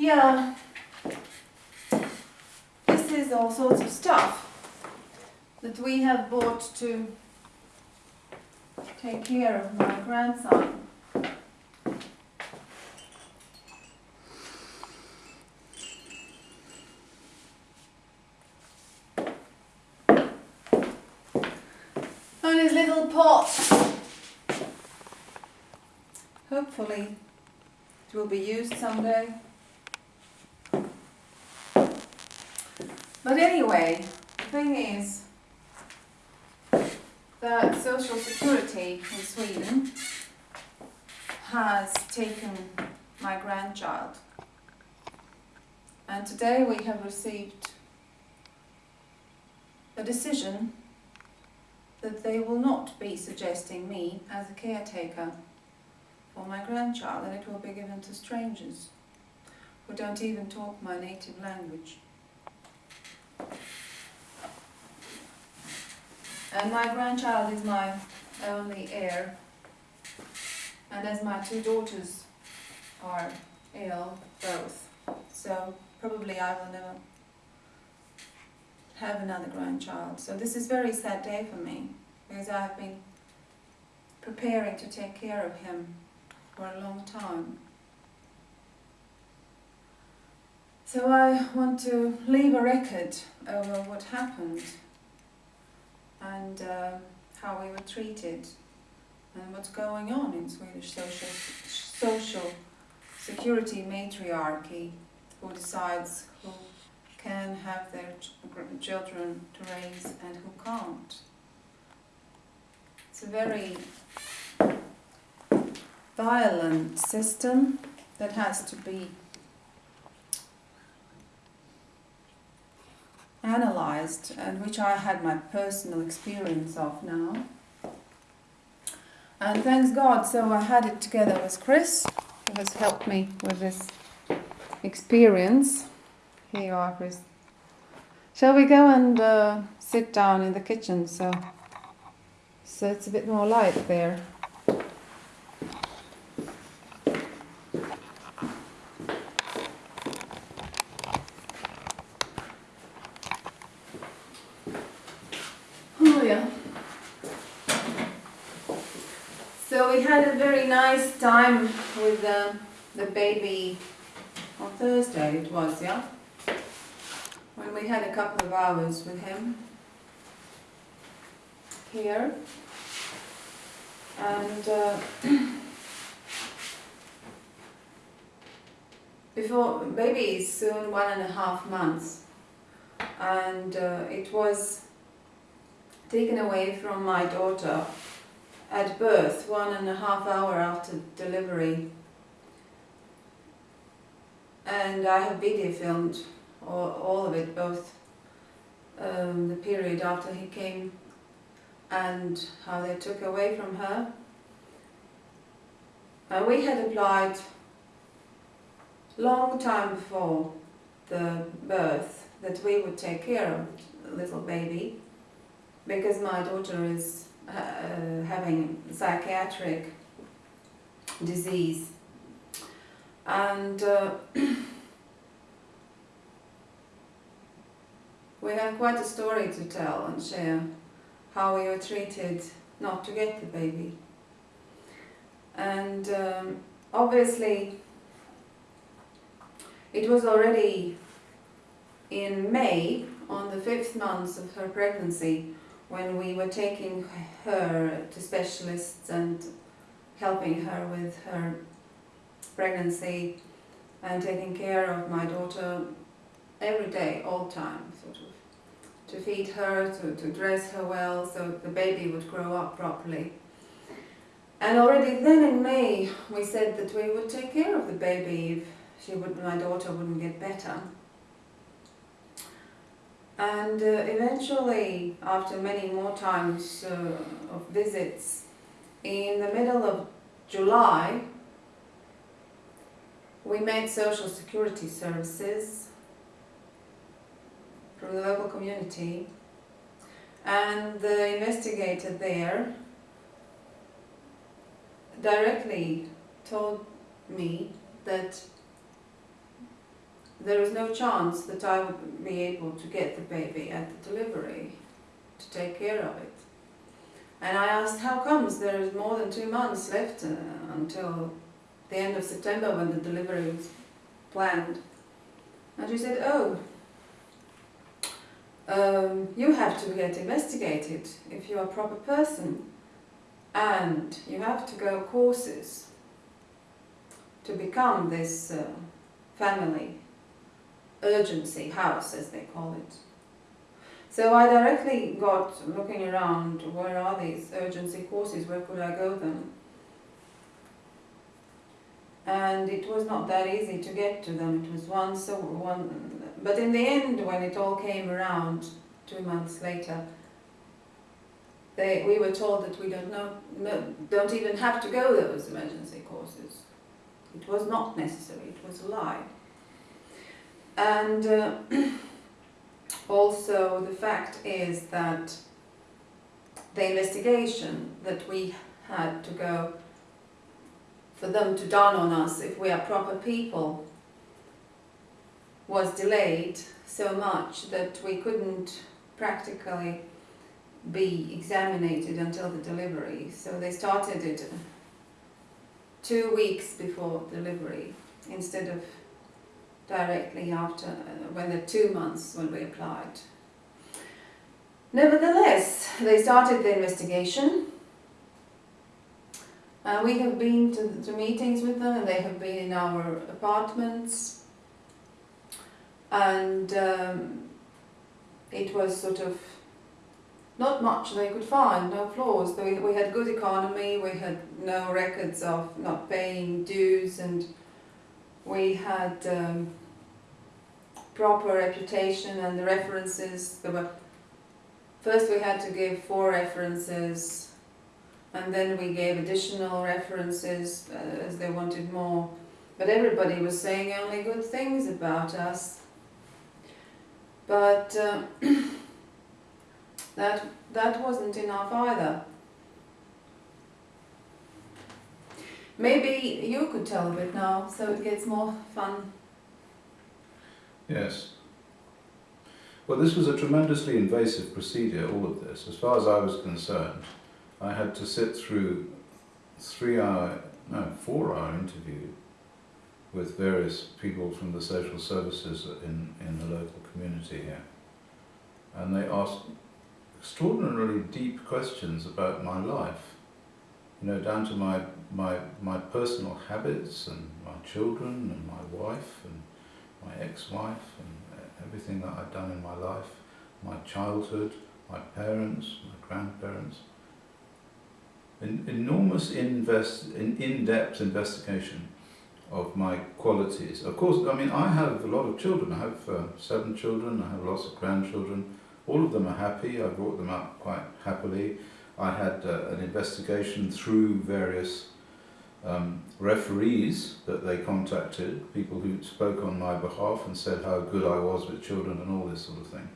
Yeah. This is all sorts of stuff that we have bought to take care of my grandson. On his little pot. Hopefully it will be used someday. But anyway, the thing is that Social Security in Sweden has taken my grandchild. And today we have received a decision that they will not be suggesting me as a caretaker for my grandchild and it will be given to strangers who don't even talk my native language. And my grandchild is my only heir. And as my two daughters are ill, both, so probably I will never have another grandchild. So this is very sad day for me, because I have been preparing to take care of him for a long time. So I want to leave a record over what happened and uh, how we were treated and what's going on in Swedish social, social security matriarchy, who decides who can have their ch children to raise and who can't. It's a very violent system that has to be analyzed and which I had my personal experience of now. And thanks God, so I had it together with Chris, who has helped me with this experience. Here you are, Chris. Shall we go and uh, sit down in the kitchen so, so it's a bit more light there? Yeah. So we had a very nice time with the, the baby on Thursday it was, yeah? When we had a couple of hours with him here. And uh, before, baby is soon one and a half months. And uh, it was taken away from my daughter at birth, one and a half hour after delivery. And I have video filmed all, all of it, both um, the period after he came and how they took away from her. And we had applied long time before the birth that we would take care of the little baby because my daughter is uh, having psychiatric disease. And uh, we have quite a story to tell and share how we were treated not to get the baby. And um, obviously it was already in May on the fifth month of her pregnancy when we were taking her to specialists and helping her with her pregnancy and taking care of my daughter every day, all time, sort of. To feed her, to, to dress her well, so the baby would grow up properly. And already then in May, we said that we would take care of the baby if she would, my daughter wouldn't get better. And uh, eventually, after many more times uh, of visits, in the middle of July, we met social security services through the local community and the investigator there directly told me that there is no chance that I would be able to get the baby at the delivery to take care of it. And I asked, how comes there is more than two months left uh, until the end of September when the delivery was planned? And she said, oh, um, you have to get investigated if you're a proper person and you have to go courses to become this uh, family urgency house as they call it. So I directly got looking around where are these urgency courses, where could I go them? And it was not that easy to get to them, it was one so one but in the end when it all came around two months later they, we were told that we don't know, no, don't even have to go those emergency courses. It was not necessary, it was a lie. And uh, also the fact is that the investigation that we had to go for them to done on us if we are proper people was delayed so much that we couldn't practically be examined until the delivery. So they started it two weeks before delivery instead of directly after, uh, when the two months when we applied. Nevertheless, they started the investigation. Uh, we have been to, to meetings with them and they have been in our apartments. And um, it was sort of not much they could find, no flaws. We, we had good economy, we had no records of not paying dues and we had um, proper reputation and the references. There were first we had to give four references, and then we gave additional references uh, as they wanted more. But everybody was saying only good things about us. But uh, that that wasn't enough either. Maybe you could tell a bit now, so it gets more fun. Yes. Well, this was a tremendously invasive procedure, all of this. As far as I was concerned, I had to sit through three hour, no, four hour interview with various people from the social services in, in the local community here. And they asked extraordinarily deep questions about my life, you know, down to my, my, my personal habits and my children and my wife and my ex-wife and everything that I've done in my life, my childhood, my parents, my grandparents. An enormous invest, in, in-depth investigation of my qualities. Of course, I mean, I have a lot of children. I have uh, seven children, I have lots of grandchildren. All of them are happy. I brought them up quite happily. I had uh, an investigation through various um, referees that they contacted, people who spoke on my behalf and said how good I was with children and all this sort of thing.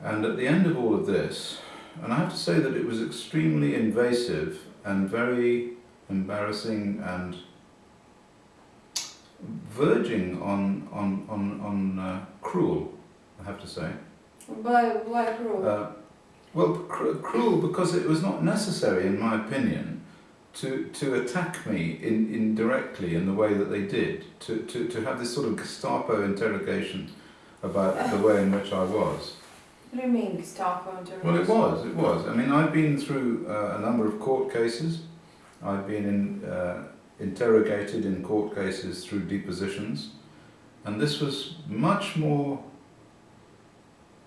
And at the end of all of this, and I have to say that it was extremely invasive and very embarrassing and verging on, on, on, on uh, cruel, I have to say. Why, why cruel? Uh, well, cr cruel because it was not necessary, in my opinion, to, to attack me in, indirectly in the way that they did, to, to, to have this sort of Gestapo interrogation about the way in which I was. What do you mean Gestapo interrogation? Well, it was, it was. I mean, I've been through uh, a number of court cases. I've been in, uh, interrogated in court cases through depositions. And this was much more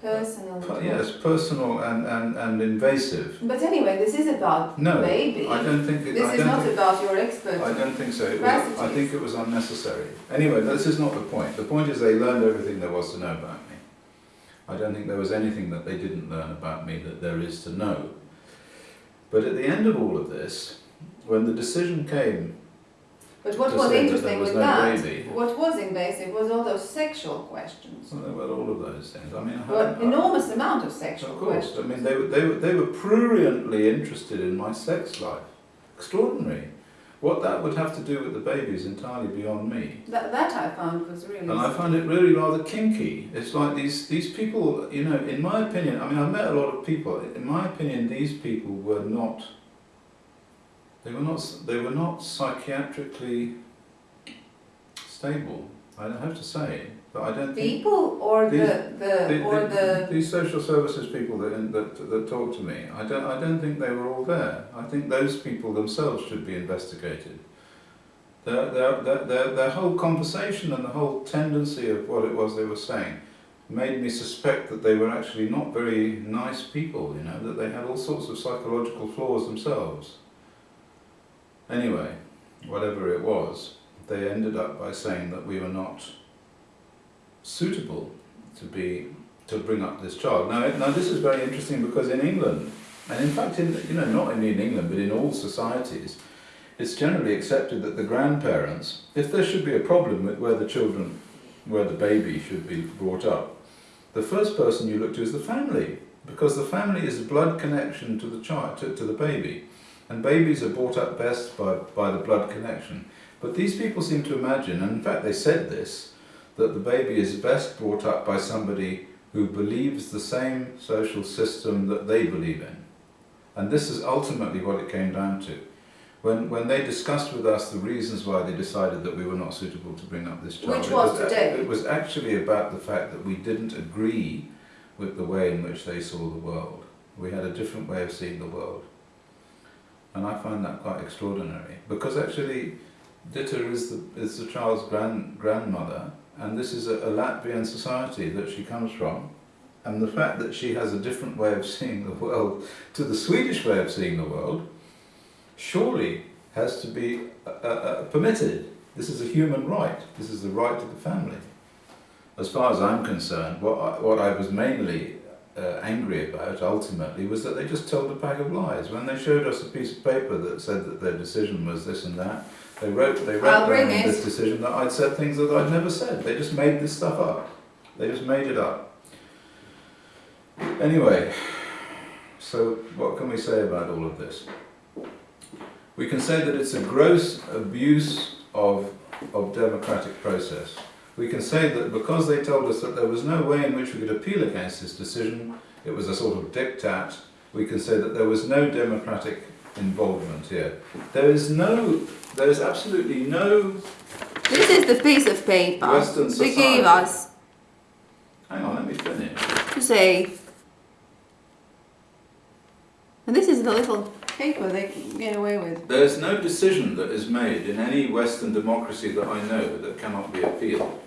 Personal. Per, yes, personal and, and, and invasive. But anyway, this is about no, baby. I don't think it, This I is don't think, about your expert. I don't think so. Was, I think it was unnecessary. Anyway, this is not the point. The point is they learned everything there was to know about me. I don't think there was anything that they didn't learn about me that there is to know. But at the end of all of this, when the decision came but what was interesting with no that, what was invasive was all those sexual questions. Well, there were all of those things. I mean, well, I, enormous I, amount of sexual of course. questions. I mean, they were, they, were, they were pruriently interested in my sex life. Extraordinary. What that would have to do with the baby is entirely beyond me. That, that I found was really. And I find it really rather kinky. It's like these, these people, you know, in my opinion, I mean, I've met a lot of people. In my opinion, these people were not, they were not, they were not psychiatrically stable. I have to say, but I don't think People or the, the, the- or the, these social services people that, that that talk to me, I don't, I don't think they were all there. I think those people themselves should be investigated. Their, their, their, their, their whole conversation and the whole tendency of what it was they were saying made me suspect that they were actually not very nice people, you know, that they had all sorts of psychological flaws themselves. Anyway, whatever it was, they ended up by saying that we were not suitable to be to bring up this child. Now, now this is very interesting because in England, and in fact, in you know, not only in England but in all societies, it's generally accepted that the grandparents, if there should be a problem with where the children, where the baby should be brought up, the first person you look to is the family, because the family is a blood connection to the child, to, to the baby, and babies are brought up best by, by the blood connection. But these people seem to imagine, and in fact they said this, that the baby is best brought up by somebody who believes the same social system that they believe in. And this is ultimately what it came down to. When, when they discussed with us the reasons why they decided that we were not suitable to bring up this child, Which it was today. it was actually about the fact that we didn't agree with the way in which they saw the world. We had a different way of seeing the world. And I find that quite extraordinary because actually Ditta is the, is the child's grand, grandmother and this is a, a Latvian society that she comes from. And the fact that she has a different way of seeing the world to the Swedish way of seeing the world surely has to be uh, uh, permitted. This is a human right. This is the right to the family. As far as I'm concerned, what I, what I was mainly uh, angry about ultimately was that they just told a pack of lies. When they showed us a piece of paper that said that their decision was this and that, they wrote they wrote down this decision that I'd said things that I'd never said. They just made this stuff up. They just made it up. Anyway, so what can we say about all of this? We can say that it's a gross abuse of, of democratic process. We can say that because they told us that there was no way in which we could appeal against this decision, it was a sort of diktat, we can say that there was no democratic involvement here. There is no, there is absolutely no, this is the piece of paper Western they gave us hang on, let me finish. to say. And this is the little paper they get away with. There is no decision that is made in any Western democracy that I know that cannot be appealed.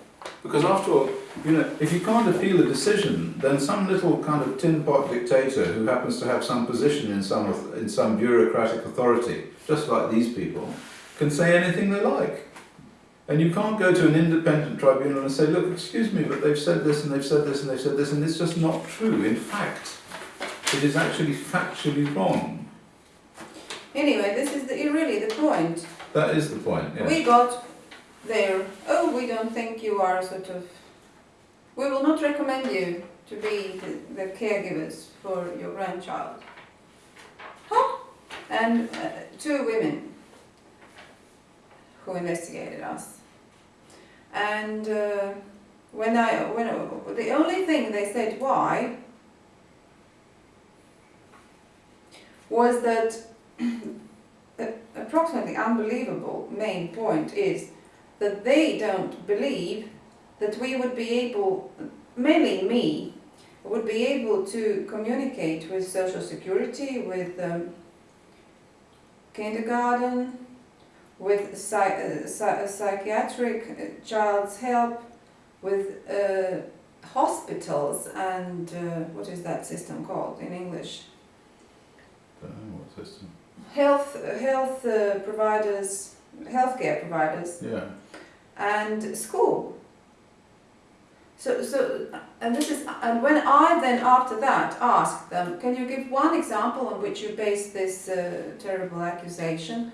Because after all, you know, if you can't appeal a decision, then some little kind of tin pot dictator who happens to have some position in some in some bureaucratic authority, just like these people, can say anything they like. And you can't go to an independent tribunal and say, look, excuse me, but they've said this and they've said this and they've said this, and it's just not true. In fact, it is actually factually wrong. Anyway, this is the, really the point. That is the point, yeah. We got there, oh, we don't think you are sort of, we will not recommend you to be the, the caregivers for your grandchild. Huh? And uh, two women who investigated us. And uh, when I, when the only thing they said why was that the approximately unbelievable main point is that they don't believe that we would be able, mainly me, would be able to communicate with social security, with um, kindergarten, with psy- uh, psy- psychiatric uh, child's help, with uh, hospitals and uh, what is that system called in English? Don't know what system. Health, health uh, providers, healthcare providers Yeah. and school. So, so, and this is, and when I then after that asked them, can you give one example on which you base this uh, terrible accusation?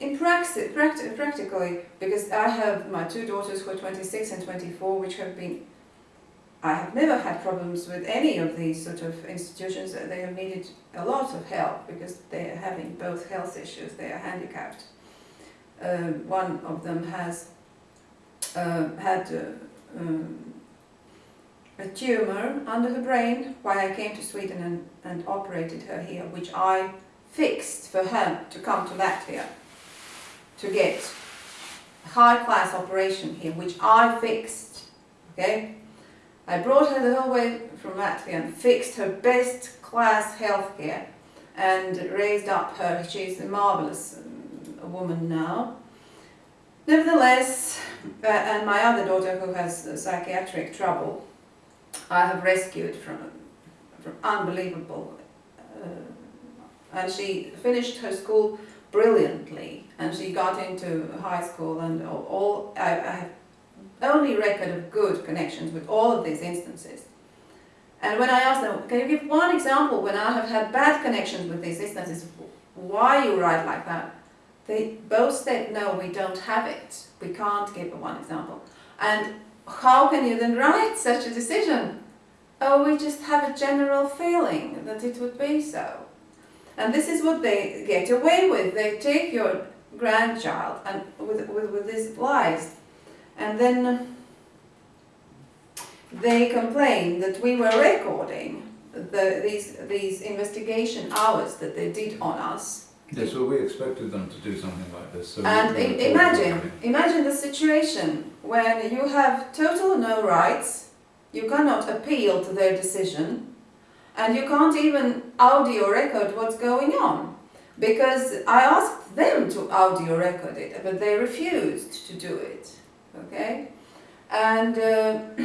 In praxis, practi- practically, because I have my two daughters who are 26 and 24, which have been, I have never had problems with any of these sort of institutions. They have needed a lot of help because they are having both health issues, they are handicapped. uh, one of them has uh, had uh, um, a tumor under her brain. Why I came to Sweden and, and operated her here, which I fixed for her to come to Latvia to get a high class operation here, which I fixed. Okay, I brought her the whole way from Latvia and fixed her best class healthcare and raised up her. She's a marvelous um, woman now. Nevertheless, uh, and my other daughter who has psychiatric trouble, I have rescued from, from unbelievable. Uh, and she finished her school brilliantly, and she got into high school, and all, all I, I only record of good connections with all of these instances. And when I asked them, can you give one example when I have had bad connections with these instances, why you write like that? They both said, no, we don't have it. We can't give one example. And how can you then write such a decision? Oh, we just have a general feeling that it would be so. And this is what they get away with. They take your grandchild and with, with, with these lies and then they complained that we were recording the, these, these investigation hours that they did on us. Yes, well, we expected them to do something like this. So And we- we i- recorded imagine, imagine the situation when you have total no rights, you cannot appeal to their decision, and you can't even audio record what's going on. Because I asked them to audio record it, but they refused to do it. Okay? And uh,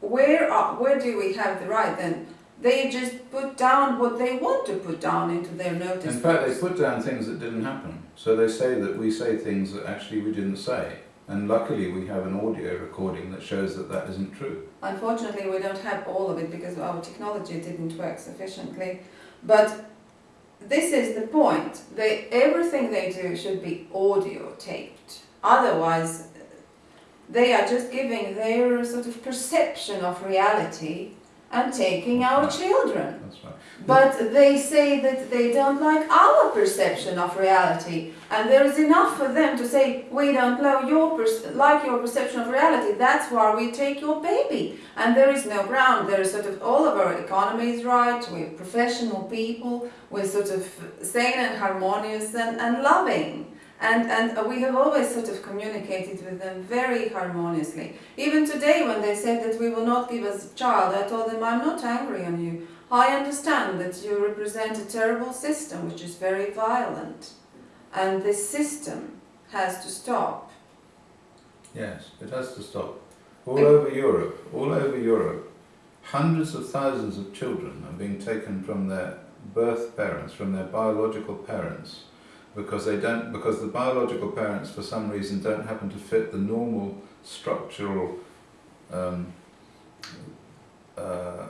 where, are, where do we have the right then? They just put down what they want to put down into their notice. In fact, they put down things that didn't happen. So they say that we say things that actually we didn't say. And luckily we have an audio recording that shows that that isn't true. Unfortunately, we don't have all of it because our technology didn't work sufficiently. But this is the point. They, everything they do should be audio taped. Otherwise, they are just giving their sort of perception of reality and taking our children. That's right. But they say that they don't like our perception of reality, and there is enough for them to say we don't know your like your perception of reality. That's why we take your baby, and there is no ground. There is sort of all of our economy is right. We're professional people. We're sort of sane and harmonious and, and loving. And, and we have always sort of communicated with them very harmoniously. Even today, when they said that we will not give us a child, I told them, I'm not angry on you. I understand that you represent a terrible system which is very violent. And this system has to stop. Yes, it has to stop. All over Europe, all over Europe, hundreds of thousands of children are being taken from their birth parents, from their biological parents, because they don't, because the biological parents, for some reason, don't happen to fit the normal structural um, uh,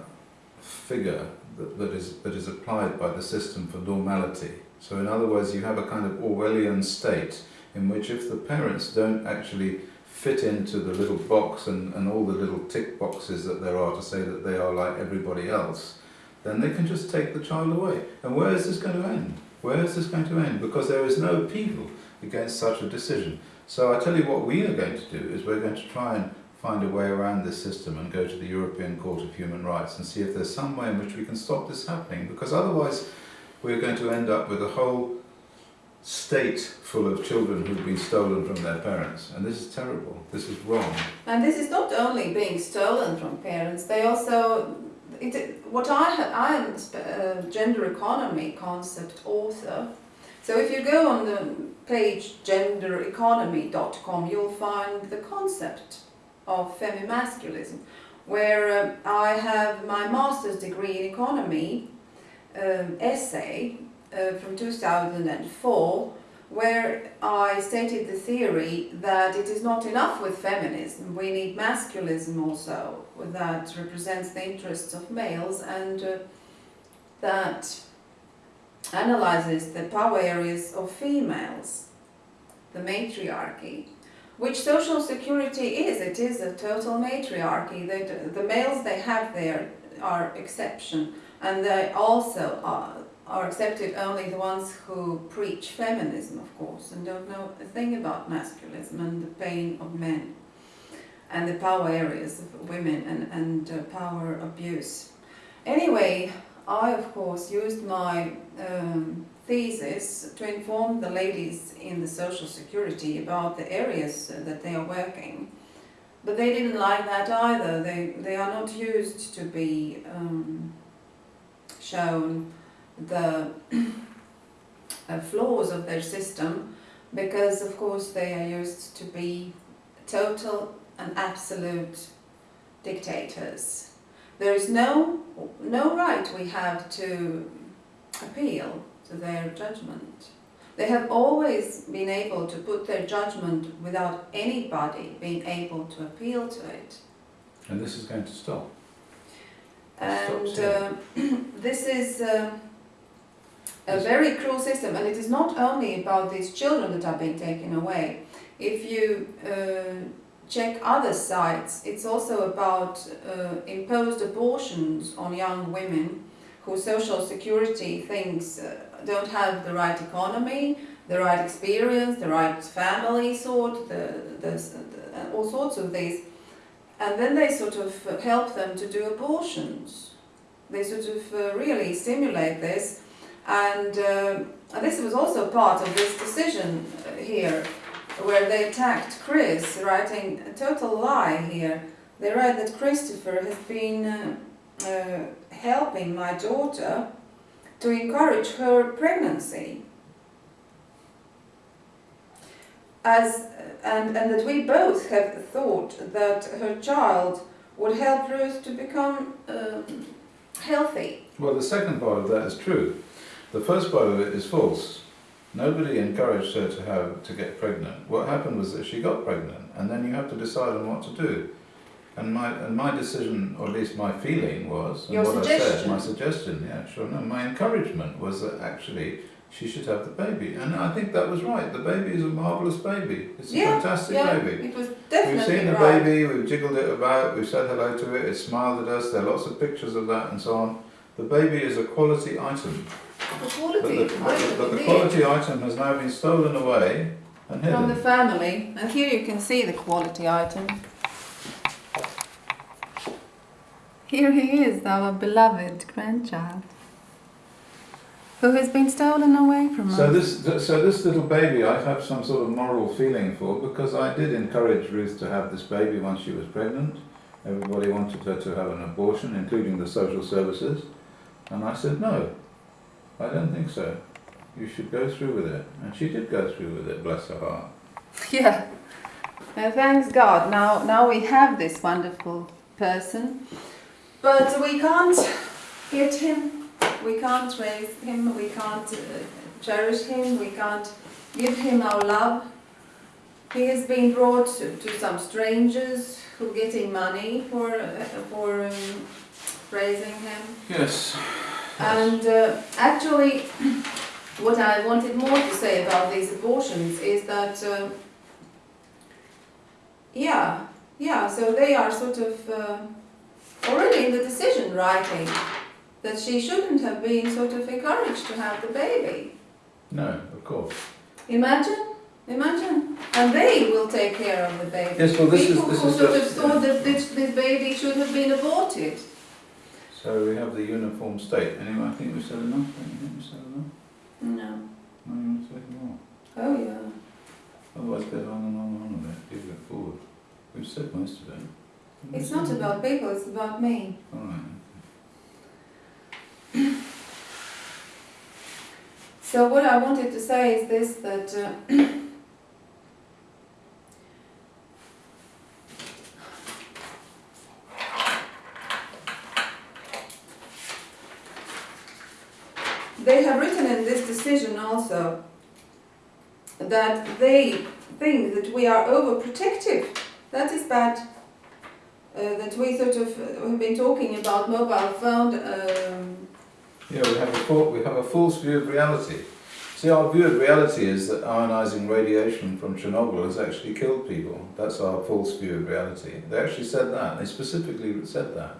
figure that, that is that is applied by the system for normality. So, in other words, you have a kind of Orwellian state in which, if the parents don't actually fit into the little box and, and all the little tick boxes that there are to say that they are like everybody else, then they can just take the child away. And where is this going to end? Where is this going to end? Because there is no appeal against such a decision. So I tell you what we are going to do is we're going to try and find a way around this system and go to the European Court of Human Rights and see if there's some way in which we can stop this happening. Because otherwise we're going to end up with a whole state full of children who've been stolen from their parents. And this is terrible. This is wrong. And this is not only being stolen from parents, they also, it, what I I am a uh, gender economy concept author. So if you go on the page gendereconomy.com, you'll find the concept of femimasculism, where um, I have my master's degree in economy um, essay uh, from 2004 where I stated the theory that it is not enough with feminism, we need masculism also, that represents the interests of males and uh, that analyzes the power areas of females, the matriarchy, which social security is. It is a total matriarchy. They, the males they have there are exception, and they also are, are accepted only the ones who preach feminism, of course, and don't know a thing about masculinism and the pain of men and the power areas of women and, and uh, power abuse. Anyway, I of course used my um, thesis to inform the ladies in the social security about the areas that they are working. But they didn't like that either. They, they are not used to be um, shown the uh, flaws of their system because of course they are used to be total and absolute dictators. There is no, no right we have to appeal to their judgment. They have always been able to put their judgment without anybody being able to appeal to it. And this is going to stop. And uh, this is uh, a very cruel system, and it is not only about these children that are being taken away. If you uh, check other sites, it's also about uh, imposed abortions on young women whose social security thinks uh, don't have the right economy, the right experience, the right family sort, the, the, the, all sorts of these. And then they sort of help them to do abortions. They sort of uh, really stimulate this. And, uh, this was also part of this decision here, where they attacked Chris, writing a total lie here. They write that Christopher has been uh, uh, helping my daughter to encourage her pregnancy. As, and, and that we both have thought that her child would help Ruth to become um, healthy. Well, the second part of that is true. The first part of it is false. Nobody encouraged her to have to get pregnant. What happened was that she got pregnant, and then you have to decide on what to do. And my and my decision, or at least my feeling was, and Your what I said, my suggestion, yeah, sure, no, my encouragement was that actually she should have the baby, and I think that was right. The baby is a marvelous baby. It's a Yeah, fantastic yeah, baby. it was definitely We've seen the right. baby, we've jiggled it about, we've said hello to it, it smiled at us, there are lots of pictures of that and so on. The baby is a quality item, The but quality, the, but the, but the quality item has now been stolen away and hidden. from the family. And here you can see the quality item. Here he is, our beloved grandchild, who has been stolen away from So us. this, th- so this little baby, I have some sort of moral feeling for because I did encourage Ruth to have this baby once she was pregnant. Everybody wanted her to have an abortion, including the social services, and I said no. I don't think so. You should go through with it, and she did go through with it. Bless her heart. Yeah. Uh, thanks God. Now, now we have this wonderful person, but we can't get him. We can't raise him. We can't uh, cherish him. We can't give him our love. He has been brought to, to some strangers who are getting money for uh, for um, raising him. Yes. And uh, actually, what I wanted more to say about these abortions is that, uh, yeah, yeah, so they are sort of uh, already in the decision writing that she shouldn't have been sort of encouraged to have the baby. No, of course. Imagine, imagine, and they will take care of the baby. Yes, well, this is- this who is sort of thought that this, this baby should have been aborted. So we have the uniform state. Anyway, I think we've said enough. Don't you think we've said enough? No. No, you want to say more? Oh yeah. Otherwise, go on and on and on with it. Give it forward. We've said most of it. It's not about people, it's about me. All right. So what I wanted to say is this, that uh, they have written in this decision also that they think that we are overprotective. That is bad. Uh, that we sort of uh, have been talking about mobile phone um, Yeah, we have a we have a false view of reality. See, our view of reality is that ionizing radiation from Chernobyl has actually killed people. That's our false view of reality. They actually said that. They specifically said that.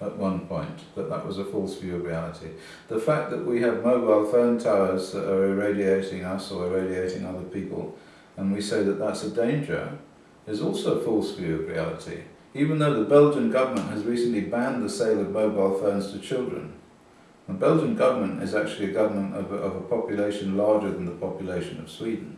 At one point that that was a false view of reality. The fact that we have mobile phone towers that are irradiating us or irradiating other people, and we say that that's a danger, is also a false view of reality. Even though the Belgian government has recently banned the sale of mobile phones to children, the Belgian government is actually a government of a, of a population larger than the population of Sweden.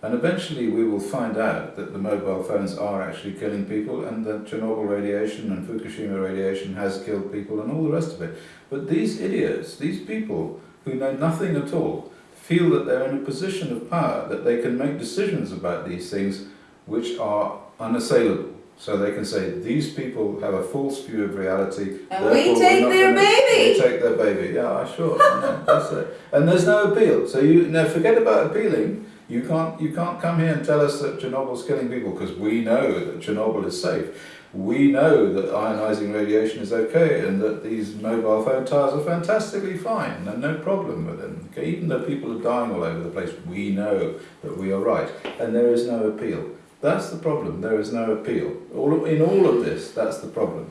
And eventually we will find out that the mobile phones are actually killing people and that Chernobyl radiation and Fukushima radiation has killed people and all the rest of it. But these idiots, these people who know nothing at all, feel that they're in a position of power, that they can make decisions about these things which are unassailable. So they can say, these people have a false view of reality. And we take their gonna- baby. We take their baby, yeah, sure. I that's it. And there's no appeal. So you now forget about appealing. You can't, you can't come here and tell us that Chernobyl's killing people because we know that Chernobyl is safe. We know that ionizing radiation is okay and that these mobile phone towers are fantastically fine and no problem with them. Okay, even though people are dying all over the place, we know that we are right and there is no appeal. That's the problem. There is no appeal. All, in all of this, that's the problem.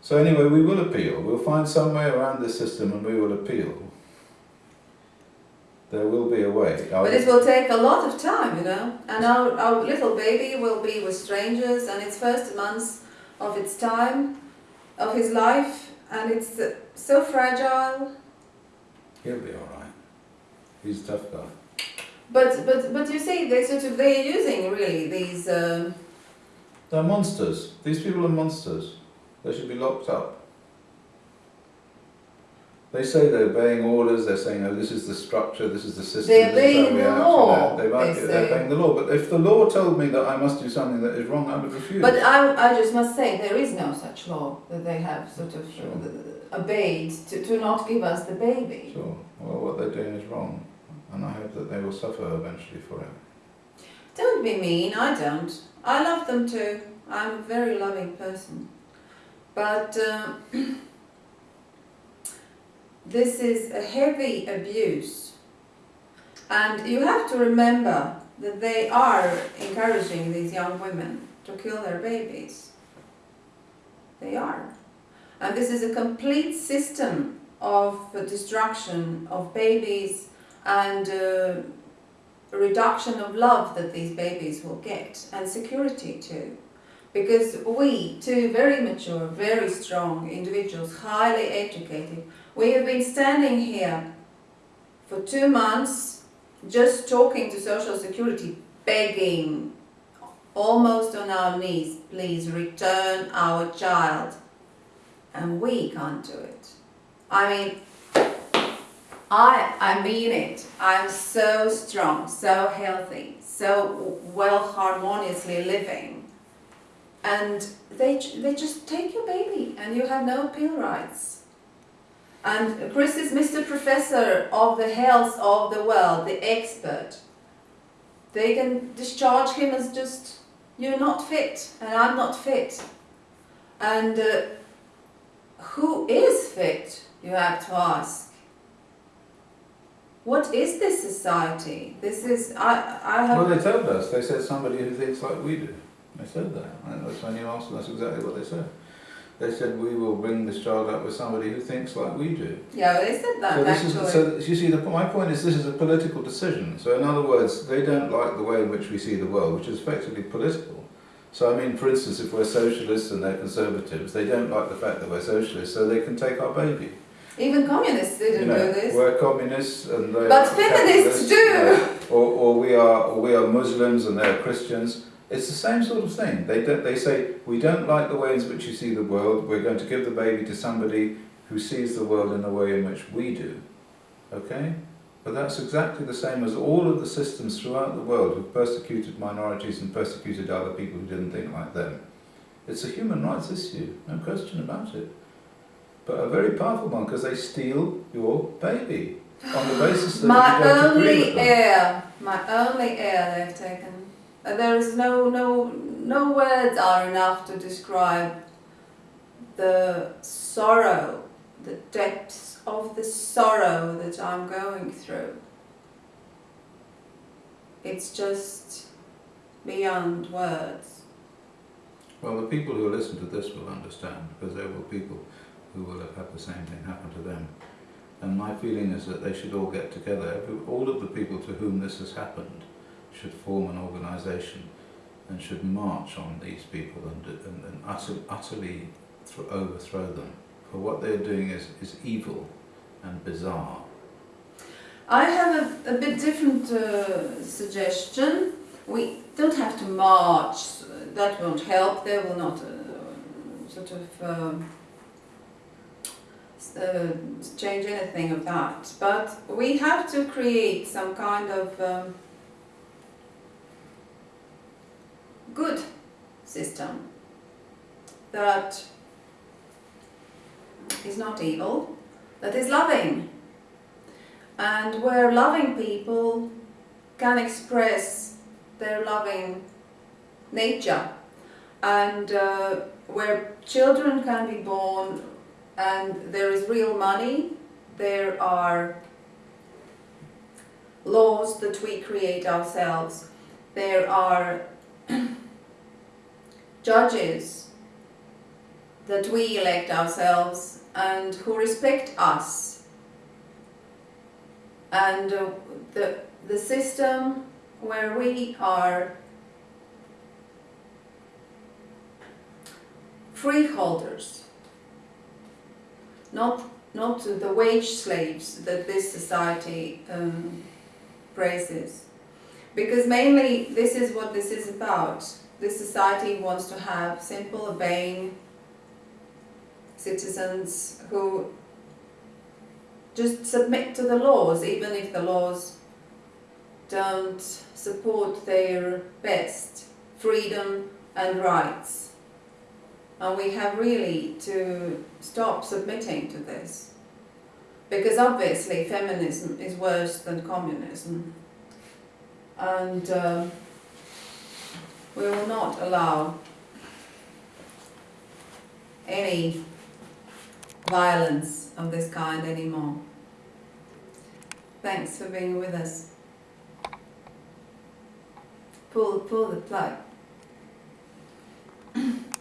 So anyway, we will appeal. We'll find some way around this system and we will appeal. There will be a way. But it will take a lot of time, you know. And our, our little baby will be with strangers, and it's first months of its time, of his life, and it's uh, so fragile. He'll be all right. He's a tough guy. But but but you see, they sort of they're using really these. Um, They're monsters. These people are monsters. They should be locked up. They say they're obeying orders. They're saying, "Oh, this is the structure. This is the system." They're this is how obeying the law, They might they they're obeying the law. But if the law told me that I must do something that is wrong, I would refuse. but I, I just must say there is no such law that they have sort of Sure. uh, obeyed to, to not give us the baby. Sure. Well, what they're doing is wrong, and I hope that they will suffer eventually for it. Don't be mean. I don't. I love them too. I'm a very loving person. But um, this is a heavy abuse. And you have to remember that they are encouraging these young women to kill their babies. They are. And this is a complete system of destruction of babies and uh, reduction of love that these babies will get and security too. Because we, two very mature, very strong individuals, highly educated, we have been standing here for two months just talking to Social Security, begging, almost on our knees, please return our child. And we can't do it. I mean, I, I mean it. I'm so strong, so healthy, so well harmoniously living. And they, they just take your baby and you have no appeal rights. And Chris is Mr. Professor of the health of the world, the expert. They can discharge him as just, you're not fit and I'm not fit. And uh, who is fit, you have to ask. What is this society? This is, I, I have. Well, they told us. They said somebody who thinks like we do. They said that. And that's when you asked them, that's exactly what they said. They said, we will bring this child up with somebody who thinks like we do. Yeah, they said that So this actually. is, so you see, the, my point is this is a political decision. So in other words, they don't like the way in which we see the world, which is effectively political. So I mean, for instance, if we're socialists and they're conservatives, they don't like the fact that we're socialists, so they can take our baby. Even communists didn't You know, do this. we're communists and they But feminists do. Or, or we are, or we are Muslims and they're Christians. It's the same sort of thing. They don't, they say we don't like the ways in which you see the world. We're going to give the baby to somebody who sees the world in the way in which we do. Okay? But that's exactly the same as all of the systems throughout the world who've persecuted minorities and persecuted other people who didn't think like them. It's a human rights issue, no question about it. But a very powerful one because they steal your baby on the basis that My you don't agree with only them. heir, my only heir they've taken. There is no, no, no words are enough to describe the sorrow, the depths of the sorrow that I'm going through. It's just beyond words. Well, the people who listen to this will understand because there were people who will have had the same thing happen to them. And my feeling is that they should all get together. All of the people to whom this has happened should form an organisation and should march on these people and, and, and utter, utterly thro- overthrow them. For what they're doing is, is evil and bizarre. I have a, a bit different uh, suggestion. We don't have to march, that won't help, they will not uh, sort of um, uh, change anything of that. But we have to create some kind of um, good system that is not evil, that is loving. And where loving people can express their loving nature. And uh, where children can be born and there is real money there are laws that we create ourselves. There are judges that we elect ourselves and who respect us. And uh, the the system where we are freeholders, not not the wage slaves that this society um, praises, because mainly this is what this is about. This society wants to have simple, obeying citizens who just submit to the laws, even if the laws don't support their best freedom and rights. And we have really to stop submitting to this. Because obviously feminism is worse than communism. And um, we will not allow any violence of this kind anymore. Thanks for being with us. Pull, pull the plug.